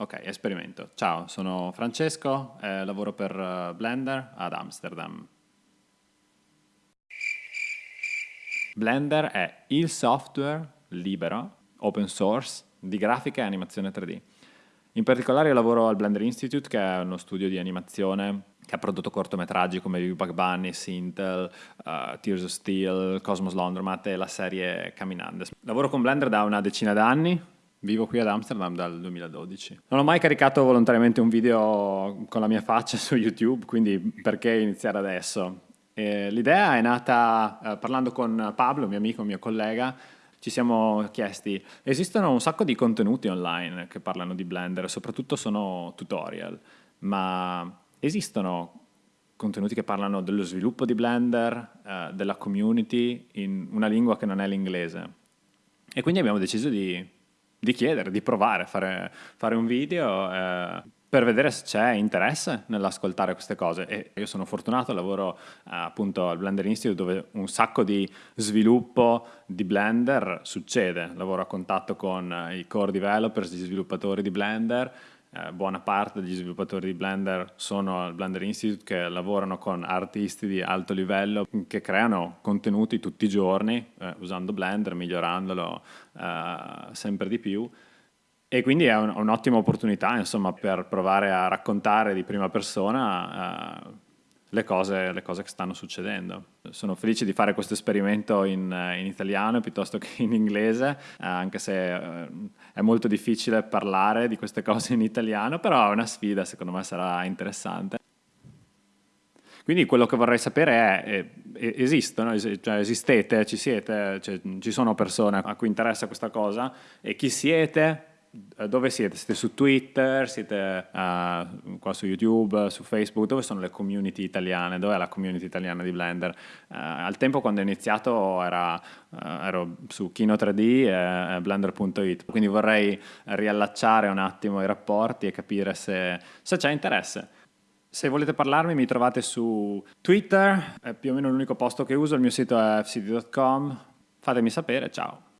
Ok, esperimento. Ciao, sono Francesco, eh, lavoro per eh, Blender ad Amsterdam. Blender è il software libero, open source, di grafica e animazione 3D. In particolare io lavoro al Blender Institute, che è uno studio di animazione che ha prodotto cortometraggi come Bug Bunny, Sintel, uh, Tears of Steel, Cosmos Laundromat e la serie Caminandes. Lavoro con Blender da una decina d'anni, Vivo qui ad Amsterdam dal 2012. Non ho mai caricato volontariamente un video con la mia faccia su YouTube, quindi perché iniziare adesso? l'idea è nata eh, parlando con Pablo, mio amico, mio collega, ci siamo chiesti, esistono un sacco di contenuti online che parlano di Blender, soprattutto sono tutorial, ma esistono contenuti che parlano dello sviluppo di Blender, eh, della community, in una lingua che non è l'inglese? E quindi abbiamo deciso di di chiedere, di provare a fare, fare un video eh, per vedere se c'è interesse nell'ascoltare queste cose. E io sono fortunato, lavoro eh, appunto al Blender Institute dove un sacco di sviluppo di Blender succede, lavoro a contatto con i core developers, gli sviluppatori di Blender eh, buona parte degli sviluppatori di Blender sono al Blender Institute che lavorano con artisti di alto livello che creano contenuti tutti i giorni eh, usando Blender, migliorandolo eh, sempre di più. E quindi è un'ottima un opportunità insomma, per provare a raccontare di prima persona eh, le cose, le cose, che stanno succedendo. Sono felice di fare questo esperimento in, in italiano piuttosto che in inglese, eh, anche se eh, è molto difficile parlare di queste cose in italiano, però è una sfida, secondo me sarà interessante. Quindi quello che vorrei sapere è, è esistono, es cioè esistete, ci siete, cioè, ci sono persone a cui interessa questa cosa e chi siete, eh, dove siete? Siete su Twitter, siete uh, qua su YouTube, su Facebook, dove sono le community italiane? Dov'è la community italiana di Blender? Uh, al tempo quando ho iniziato era, uh, ero su Kino 3D e Blender.it, quindi vorrei riallacciare un attimo i rapporti e capire se, se c'è interesse. Se volete parlarmi mi trovate su Twitter, è più o meno l'unico posto che uso, il mio sito è fcd.com, fatemi sapere, ciao!